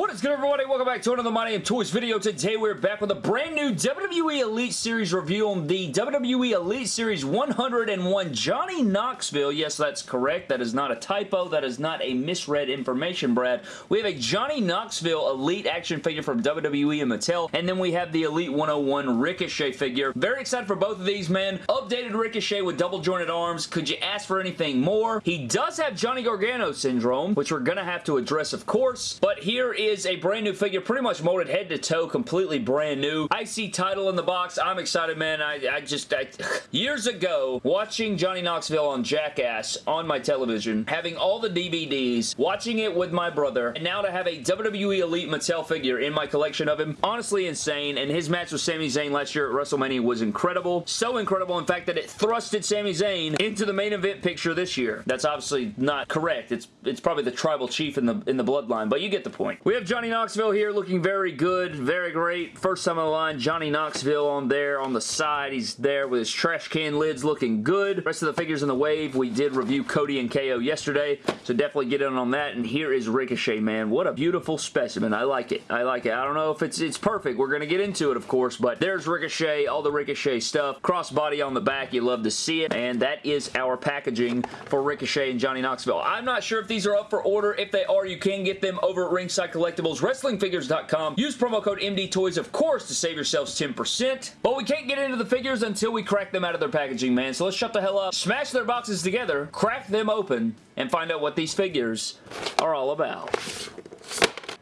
What is good everybody? Welcome back to another My Damn Toys video. Today we're back with a brand new WWE Elite Series review on the WWE Elite Series 101 Johnny Knoxville. Yes, that's correct. That is not a typo. That is not a misread information, Brad. We have a Johnny Knoxville Elite action figure from WWE and Mattel, and then we have the Elite 101 Ricochet figure. Very excited for both of these, man. Updated Ricochet with double jointed arms. Could you ask for anything more? He does have Johnny Gargano syndrome, which we're going to have to address, of course, but here is a brand new figure, pretty much molded head to toe, completely brand new. IC title in the box. I'm excited, man. I, I just, I, years ago, watching Johnny Knoxville on Jackass on my television, having all the DVDs, watching it with my brother, and now to have a WWE Elite Mattel figure in my collection of him, honestly insane, and his match with Sami Zayn last year at WrestleMania was incredible. So incredible, in fact, that it thrusted Sami Zayn into the main event picture this year. That's obviously not correct. It's it's probably the tribal chief in the in the bloodline, but you get the point. We Johnny Knoxville here looking very good, very great. First time on the line, Johnny Knoxville on there on the side. He's there with his trash can lids looking good. Rest of the figures in the wave, we did review Cody and KO yesterday, so definitely get in on that. And here is Ricochet, man. What a beautiful specimen. I like it. I like it. I don't know if it's it's perfect. We're going to get into it, of course, but there's Ricochet, all the Ricochet stuff. Crossbody on the back. You love to see it. And that is our packaging for Ricochet and Johnny Knoxville. I'm not sure if these are up for order. If they are, you can get them over at Ringside Collectibles, WrestlingFigures.com. Use promo code MDTOYS, of course, to save yourselves 10%. But we can't get into the figures until we crack them out of their packaging, man. So let's shut the hell up, smash their boxes together, crack them open, and find out what these figures are all about.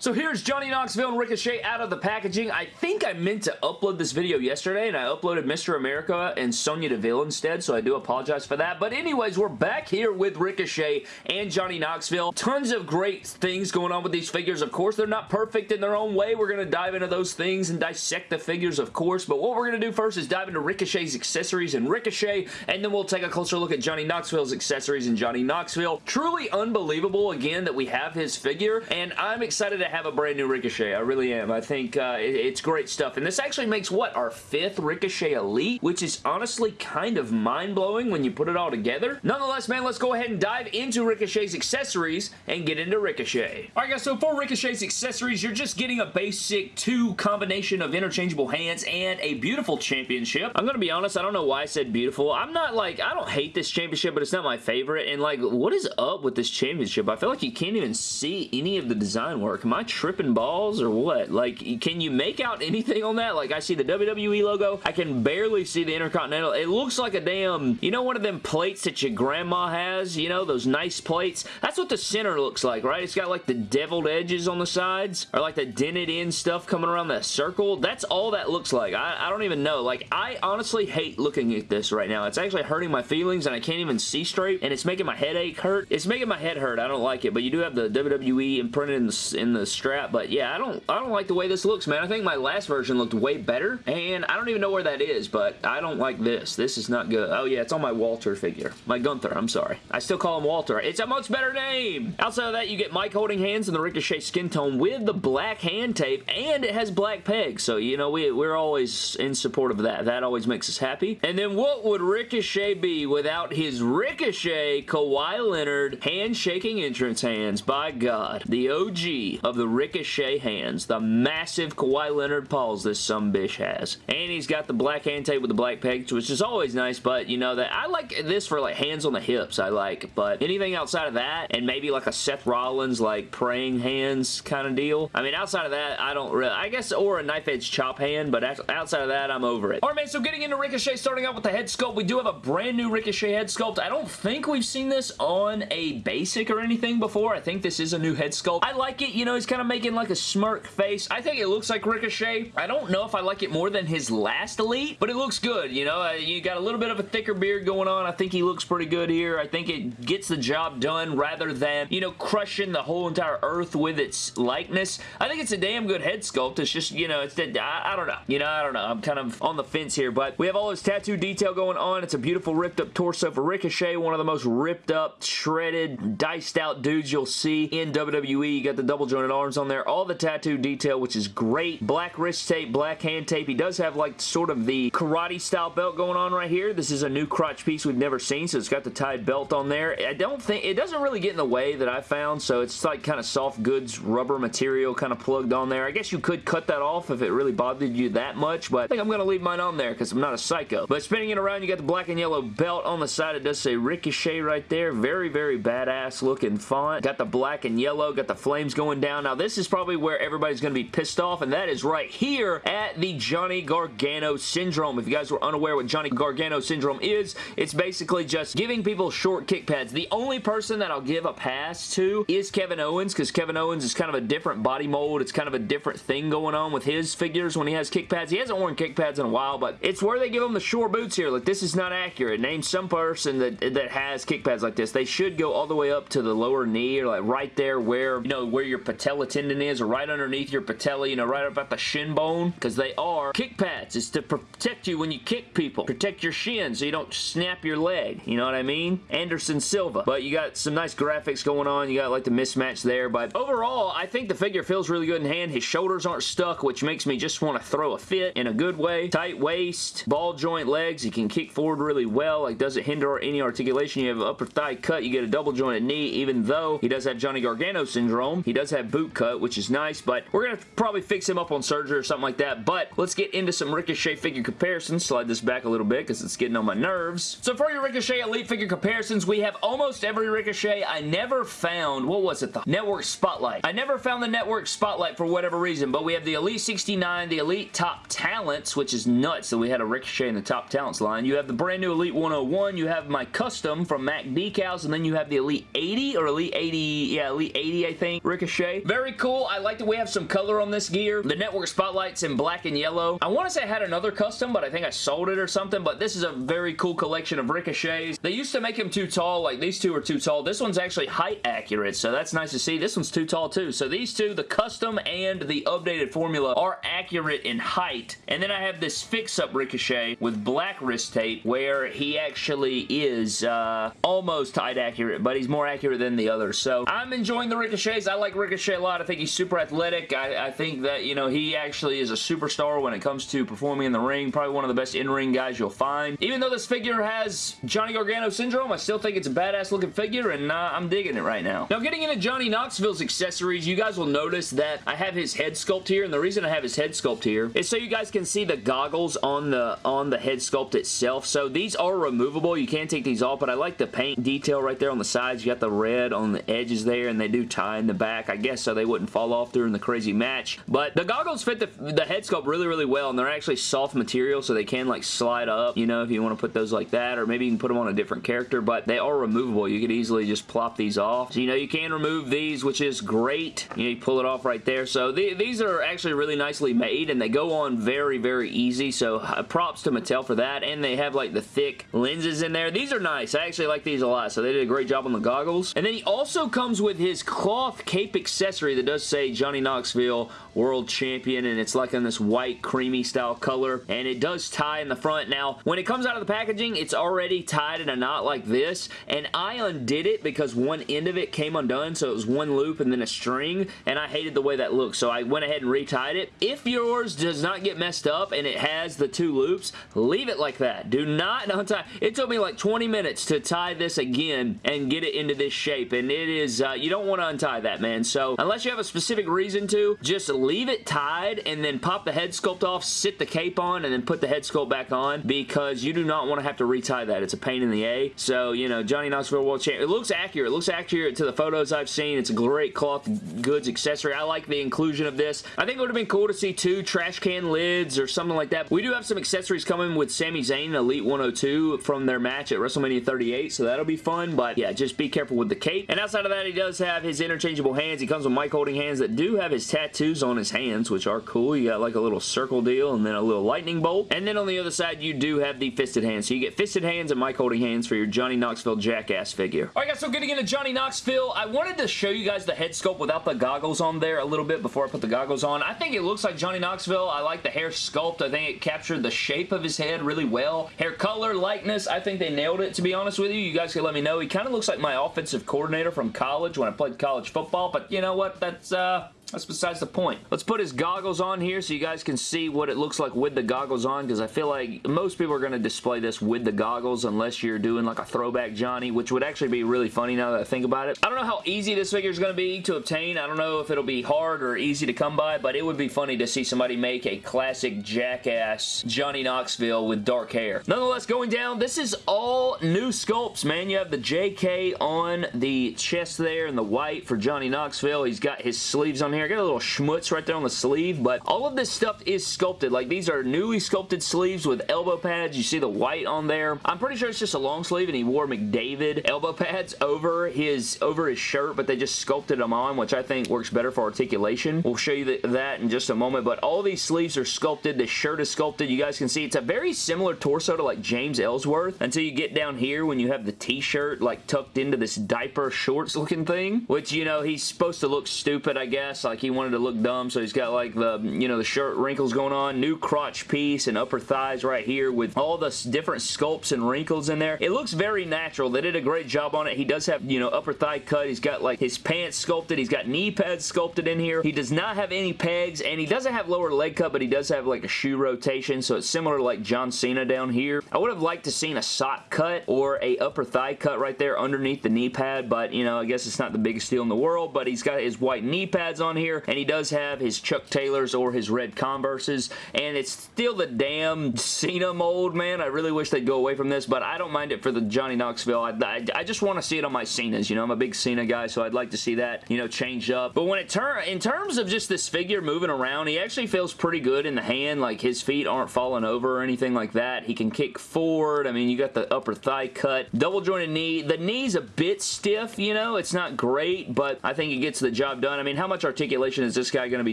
So here's Johnny Knoxville and Ricochet out of the packaging. I think I meant to upload this video yesterday, and I uploaded Mr. America and Sonya Deville instead, so I do apologize for that. But anyways, we're back here with Ricochet and Johnny Knoxville. Tons of great things going on with these figures, of course. They're not perfect in their own way. We're going to dive into those things and dissect the figures, of course. But what we're going to do first is dive into Ricochet's accessories and Ricochet, and then we'll take a closer look at Johnny Knoxville's accessories and Johnny Knoxville. Truly unbelievable, again, that we have his figure, and I'm excited to have a brand new Ricochet. I really am. I think uh, it, it's great stuff. And this actually makes, what, our fifth Ricochet Elite? Which is honestly kind of mind-blowing when you put it all together. Nonetheless, man, let's go ahead and dive into Ricochet's accessories and get into Ricochet. Alright guys, so for Ricochet's accessories, you're just getting a basic two combination of interchangeable hands and a beautiful championship. I'm gonna be honest, I don't know why I said beautiful. I'm not like, I don't hate this championship, but it's not my favorite. And like, what is up with this championship? I feel like you can't even see any of the design work. I tripping balls or what? Like, can you make out anything on that? Like, I see the WWE logo. I can barely see the Intercontinental. It looks like a damn, you know one of them plates that your grandma has? You know, those nice plates? That's what the center looks like, right? It's got like the deviled edges on the sides or like the dented in stuff coming around that circle. That's all that looks like. I, I don't even know. Like, I honestly hate looking at this right now. It's actually hurting my feelings and I can't even see straight and it's making my headache hurt. It's making my head hurt. I don't like it, but you do have the WWE imprinted in the, in the strap, but yeah, I don't, I don't like the way this looks, man. I think my last version looked way better, and I don't even know where that is, but I don't like this. This is not good. Oh, yeah, it's on my Walter figure. My Gunther, I'm sorry. I still call him Walter. It's a much better name! Outside of that, you get mic holding hands in the Ricochet skin tone with the black hand tape, and it has black pegs, so, you know, we, we're always in support of that. That always makes us happy. And then what would Ricochet be without his Ricochet Kawhi Leonard handshaking entrance hands? By God. The OG of the Ricochet hands. The massive Kawhi Leonard paws this some bitch has. And he's got the black hand tape with the black pegs, which is always nice, but you know that I like this for like hands on the hips, I like, but anything outside of that, and maybe like a Seth Rollins like praying hands kind of deal. I mean, outside of that, I don't really, I guess, or a knife edge chop hand, but outside of that, I'm over it. Alright, man, so getting into Ricochet, starting out with the head sculpt, we do have a brand new Ricochet head sculpt. I don't think we've seen this on a basic or anything before. I think this is a new head sculpt. I like it, you know, he's kind of making like a smirk face. I think it looks like Ricochet. I don't know if I like it more than his last Elite, but it looks good, you know. Uh, you got a little bit of a thicker beard going on. I think he looks pretty good here. I think it gets the job done rather than, you know, crushing the whole entire earth with its likeness. I think it's a damn good head sculpt. It's just, you know, it's the, I, I don't know. You know, I don't know. I'm kind of on the fence here, but we have all this tattoo detail going on. It's a beautiful ripped up torso for Ricochet, one of the most ripped up, shredded, diced out dudes you'll see in WWE. You got the double jointed arms on there. All the tattoo detail, which is great. Black wrist tape, black hand tape. He does have like sort of the karate style belt going on right here. This is a new crotch piece we've never seen, so it's got the tied belt on there. I don't think, it doesn't really get in the way that I found, so it's like kind of soft goods rubber material kind of plugged on there. I guess you could cut that off if it really bothered you that much, but I think I'm going to leave mine on there because I'm not a psycho. But spinning it around, you got the black and yellow belt on the side. It does say Ricochet right there. Very, very badass looking font. Got the black and yellow, got the flames going down. Now, this is probably where everybody's going to be pissed off, and that is right here at the Johnny Gargano Syndrome. If you guys were unaware what Johnny Gargano Syndrome is, it's basically just giving people short kick pads. The only person that I'll give a pass to is Kevin Owens, because Kevin Owens is kind of a different body mold. It's kind of a different thing going on with his figures when he has kick pads. He hasn't worn kick pads in a while, but it's where they give him the short boots here. Like, this is not accurate. Name some person that, that has kick pads like this. They should go all the way up to the lower knee or like right there where, you know, where your patella tendon is or right underneath your patella, you know, right up at the shin bone because they are kick pads. It's to protect you when you kick people. Protect your shin so you don't snap your leg. You know what I mean? Anderson Silva. But you got some nice graphics going on. You got like the mismatch there. But overall, I think the figure feels really good in hand. His shoulders aren't stuck, which makes me just want to throw a fit in a good way. Tight waist, ball joint legs. He can kick forward really well. Like doesn't hinder any articulation. You have upper thigh cut. You get a double jointed knee, even though he does have Johnny Gargano syndrome. He does have boot cut, which is nice, but we're going to probably fix him up on surgery or something like that. But let's get into some Ricochet figure comparisons. Slide this back a little bit because it's getting on my nerves. So for your Ricochet Elite figure comparisons, we have almost every Ricochet. I never found, what was it? The Network Spotlight. I never found the Network Spotlight for whatever reason, but we have the Elite 69, the Elite Top Talents, which is nuts that we had a Ricochet in the Top Talents line. You have the brand new Elite 101. You have my custom from Mac Decals, and then you have the Elite 80 or Elite 80, yeah, Elite 80, I think, Ricochet. Very cool. I like that we have some color on this gear. The Network Spotlight's in black and yellow. I want to say I had another custom, but I think I sold it or something, but this is a very cool collection of Ricochets. They used to make him too tall, like these two are too tall. This one's actually height accurate, so that's nice to see. This one's too tall too. So these two, the custom and the updated formula, are accurate in height. And then I have this fix-up Ricochet with black wrist tape where he actually is uh, almost height accurate, but he's more accurate than the others. So I'm enjoying the Ricochets. I like Ricochet a lot. I think he's super athletic. I, I think that, you know, he actually is a superstar when it comes to performing in the ring. Probably one of the best in-ring guys you'll find. Even though this figure has Johnny Gargano syndrome, I still think it's a badass looking figure, and uh, I'm digging it right now. Now, getting into Johnny Knoxville's accessories, you guys will notice that I have his head sculpt here, and the reason I have his head sculpt here is so you guys can see the goggles on the on the head sculpt itself. So these are removable. You can take these off, but I like the paint detail right there on the sides. You got the red on the edges there, and they do tie in the back, I guess, so they wouldn't fall off during the crazy match. But the goggles fit the, the head sculpt really, really well, and they're actually soft material, so they can, like, slide up, you know, if you want to put those like that, or maybe you can put them on a different character, but they are removable. You could easily just plop these off. So, you know, you can remove these, which is great. You know, you pull it off right there. So, the, these are actually really nicely made, and they go on very, very easy, so uh, props to Mattel for that, and they have, like, the thick lenses in there. These are nice. I actually like these a lot, so they did a great job on the goggles. And then he also comes with his cloth cape accessory that does say Johnny Knoxville World Champion, and it's like in this white creamy style color, and it does tie in the front. Now, when it comes out of the packaging, it's already tied in a knot like this, and I undid it because one end of it came undone, so it was one loop and then a string, and I hated the way that looked, so I went ahead and retied it. If yours does not get messed up and it has the two loops, leave it like that. Do not untie. It took me like 20 minutes to tie this again and get it into this shape, and it is, uh, you don't want to untie that, man, so unless you have a specific reason to, just leave it tied and then pop the head sculpt off, sit the cape on, and then put the head sculpt back on because you do not want to have to retie that. It's a pain in the A. So, you know, Johnny Knoxville World Champ. It looks accurate. It looks accurate to the photos I've seen. It's a great cloth goods accessory. I like the inclusion of this. I think it would have been cool to see two trash can lids or something like that. We do have some accessories coming with Sami Zayn Elite 102 from their match at WrestleMania 38, so that'll be fun, but yeah, just be careful with the cape. And outside of that, he does have his interchangeable hands. He comes with mic holding hands that do have his tattoos on his hands, which are cool. You got like a little circle deal and then a little lightning bolt. And then on the other side, you do have the fisted hands. So you get fisted hands and mic holding hands for your Johnny Knoxville Jackass figure. Alright guys, so getting into Johnny Knoxville, I wanted to show you guys the head sculpt without the goggles on there a little bit before I put the goggles on. I think it looks like Johnny Knoxville. I like the hair sculpt. I think it captured the shape of his head really well. Hair color, likeness, I think they nailed it to be honest with you. You guys can let me know. He kind of looks like my offensive coordinator from college when I played college football, but you know what? That's, uh, That's besides the point. Let's put his goggles on here so you guys can see what it looks like with the goggles on because I feel like most people are going to display this with the goggles unless you're doing like a throwback Johnny, which would actually be really funny now that I think about it. I don't know how easy this figure is going to be to obtain. I don't know if it'll be hard or easy to come by, but it would be funny to see somebody make a classic jackass Johnny Knoxville with dark hair. Nonetheless, going down, this is all new sculpts, man. You have the JK on the chest there and the white for Johnny Knoxville. He's got his sleeves on here. I got a little schmutz right there on the sleeve, but all of this stuff is sculpted. Like, these are newly sculpted sleeves with elbow pads. You see the white on there. I'm pretty sure it's just a long sleeve, and he wore McDavid elbow pads over his over his shirt, but they just sculpted them on, which I think works better for articulation. We'll show you the, that in just a moment, but all these sleeves are sculpted. The shirt is sculpted. You guys can see it's a very similar torso to like James Ellsworth until you get down here when you have the t-shirt like tucked into this diaper shorts looking thing, which, you know, he's supposed to look stupid, I guess. Like, he wanted to look dumb, so he's got, like, the, you know, the shirt wrinkles going on. New crotch piece and upper thighs right here with all the different sculpts and wrinkles in there. It looks very natural. They did a great job on it. He does have, you know, upper thigh cut. He's got, like, his pants sculpted. He's got knee pads sculpted in here. He does not have any pegs, and he doesn't have lower leg cut, but he does have, like, a shoe rotation, so it's similar to, like, John Cena down here. I would have liked to seen a sock cut or a upper thigh cut right there underneath the knee pad, but, you know, I guess it's not the biggest deal in the world, but he's got his white knee pads on here, and he does have his Chuck Taylors or his red Converses, and it's still the damn Cena mold, man. I really wish they'd go away from this, but I don't mind it for the Johnny Knoxville. I, I, I just want to see it on my Cenas, you know? I'm a big Cena guy, so I'd like to see that, you know, changed up. But when it turn in terms of just this figure moving around, he actually feels pretty good in the hand, like his feet aren't falling over or anything like that. He can kick forward. I mean, you got the upper thigh cut, double jointed knee. The knee's a bit stiff, you know? It's not great, but I think it gets the job done. I mean, how much articulation is this guy going to be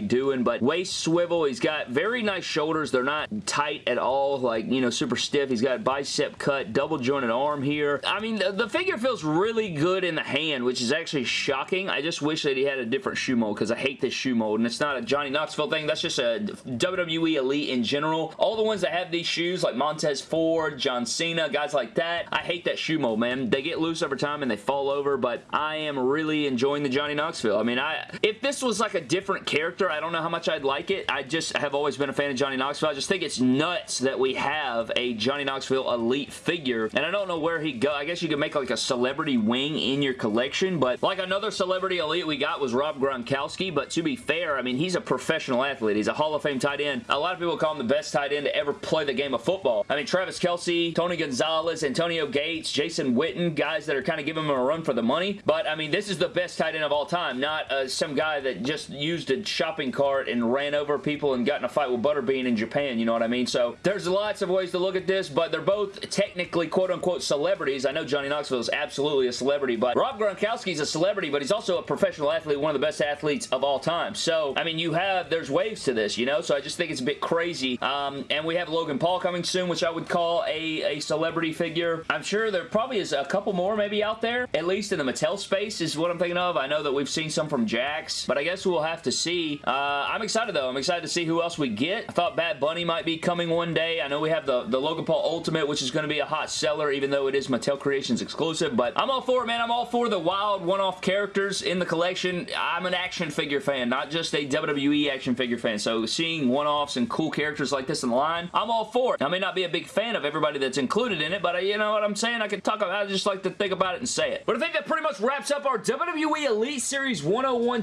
doing? But waist swivel, he's got very nice shoulders. They're not tight at all, like, you know, super stiff. He's got bicep cut, double jointed arm here. I mean, the, the figure feels really good in the hand, which is actually shocking. I just wish that he had a different shoe mold because I hate this shoe mold, and it's not a Johnny Knoxville thing. That's just a WWE Elite in general. All the ones that have these shoes, like Montez Ford, John Cena, guys like that, I hate that shoe mold, man. They get loose over time and they fall over, but I am really enjoying the Johnny Knoxville. I mean, I if this was like a different character, I don't know how much I'd like it. I just have always been a fan of Johnny Knoxville. I just think it's nuts that we have a Johnny Knoxville Elite figure, and I don't know where he go. I guess you could make like a celebrity wing in your collection, but like another celebrity Elite we got was Rob Gronkowski, but to be fair, I mean, he's a professional athlete. He's a Hall of Fame tight end. A lot of people call him the best tight end to ever play the game of football. I mean, Travis Kelce, Tony Gonzalez, Antonio Gates, Jason Witten, guys that are kind of giving him a run for the money, but I mean, this is the best tight end of all time, not uh, some guy that just used a shopping cart and ran over people and got in a fight with Butterbean in Japan, you know what I mean? So there's lots of ways to look at this, but they're both technically quote-unquote celebrities. I know Johnny Knoxville is absolutely a celebrity, but Rob Gronkowski is a celebrity, but he's also a professional athlete, one of the best athletes of all time. So, I mean, you have, there's waves to this, you know? So I just think it's a bit crazy. Um, and we have Logan Paul coming soon, which I would call a, a celebrity figure. I'm sure there probably is a couple more maybe out there, at least in the Mattel space is what I'm thinking of. I know that we've seen some from Jakks, but I guess we'll have to see. Uh, I'm excited though. I'm excited to see who else we get. I thought Bad Bunny might be coming one day. I know we have the, the Logan Paul Ultimate, which is going to be a hot seller, even though it is Mattel Creations exclusive, but I'm all for it, man. I'm all for the wild one-off characters in the collection. I'm an action figure fan, not just a WWE action figure fan, so seeing one-offs and cool characters like this in the line, I'm all for it. I may not be a big fan of everybody that's included in it, but uh, you know what I'm saying? I can talk about I just like to think about it and say it. But I think that pretty much wraps up our WWE Elite Series 101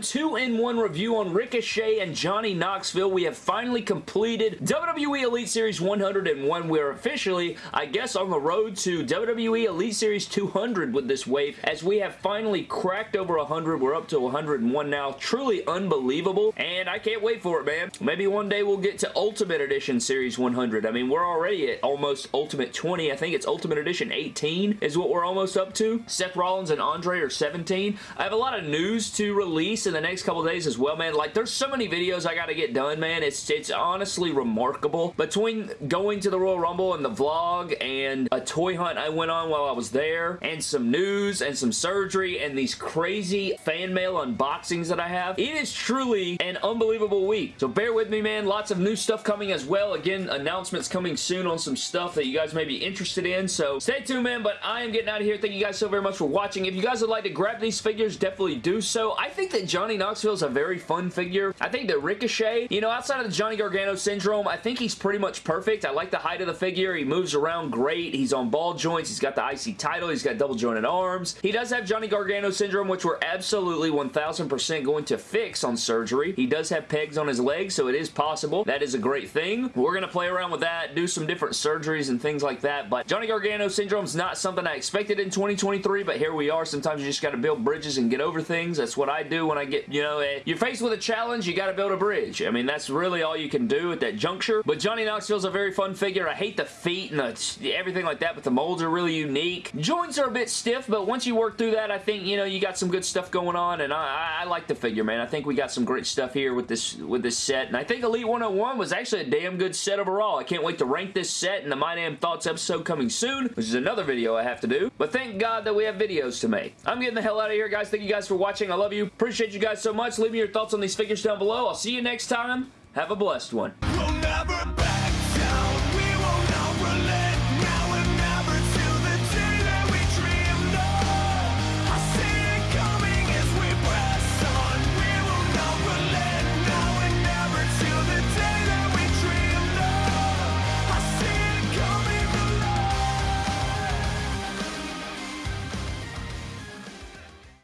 2-in-1 review on Ricochet and Johnny Knoxville. We have finally completed WWE Elite Series 101. We're officially, I guess, on the road to WWE Elite Series 200 with this wave, as we have finally cracked over 100. We're up to 101 now. Truly unbelievable, and I can't wait for it, man. Maybe one day we'll get to Ultimate Edition Series 100. I mean, we're already at almost Ultimate 20. I think it's Ultimate Edition 18 is what we're almost up to. Seth Rollins and Andre are 17. I have a lot of news to release in the next couple days as well, man. Like, there's so many videos I gotta get done, man. It's, it's honestly remarkable. Between going to the Royal Rumble and the vlog and a toy hunt I went on while I was there and some news and some surgery and these crazy fan mail unboxings that I have, it is truly an unbelievable week. So bear with me, man. Lots of new stuff coming as well. Again, announcements coming soon on some stuff that you guys may be interested in. So stay tuned, man. But I am getting out of here. Thank you guys so very much for watching. If you guys would like to grab these figures, definitely do so. I think that Johnny Knoxville's a very fun figure. I think that Ricochet, you know, outside of the Johnny Gargano syndrome, I think he's pretty much perfect. I like the height of the figure. He moves around great. He's on ball joints. He's got the IC title. He's got double jointed arms. He does have Johnny Gargano syndrome, which we're absolutely 1000% going to fix on surgery. He does have pegs on his legs, so it is possible. That is a great thing. We're going to play around with that, do some different surgeries and things like that, but Johnny Gargano syndrome is not something I expected in 2023, but here we are. Sometimes you just got to build bridges and get over things. That's what I do when I get, you know, you're faced with a challenge, you got to build a bridge. I mean, that's really all you can do at that juncture, but Johnny Knoxville's a very fun figure. I hate the feet and the, everything like that, but the molds are really unique. Joints are a bit stiff, but once you work through that, I think, you know, you got some good stuff going on, and I, I, I like the figure, man. I think we got some great stuff here with this with this set, and I think Elite 101 was actually a damn good set overall. I can't wait to rank this set in the My Damn Thoughts episode coming soon, which is another video I have to do, but thank God that we have videos to make. I'm getting the hell out of here, guys. Thank you guys for watching. I love you. Appreciate you guys so much. Leave me your thoughts on these figures down below. I'll see you next time. Have a blessed one.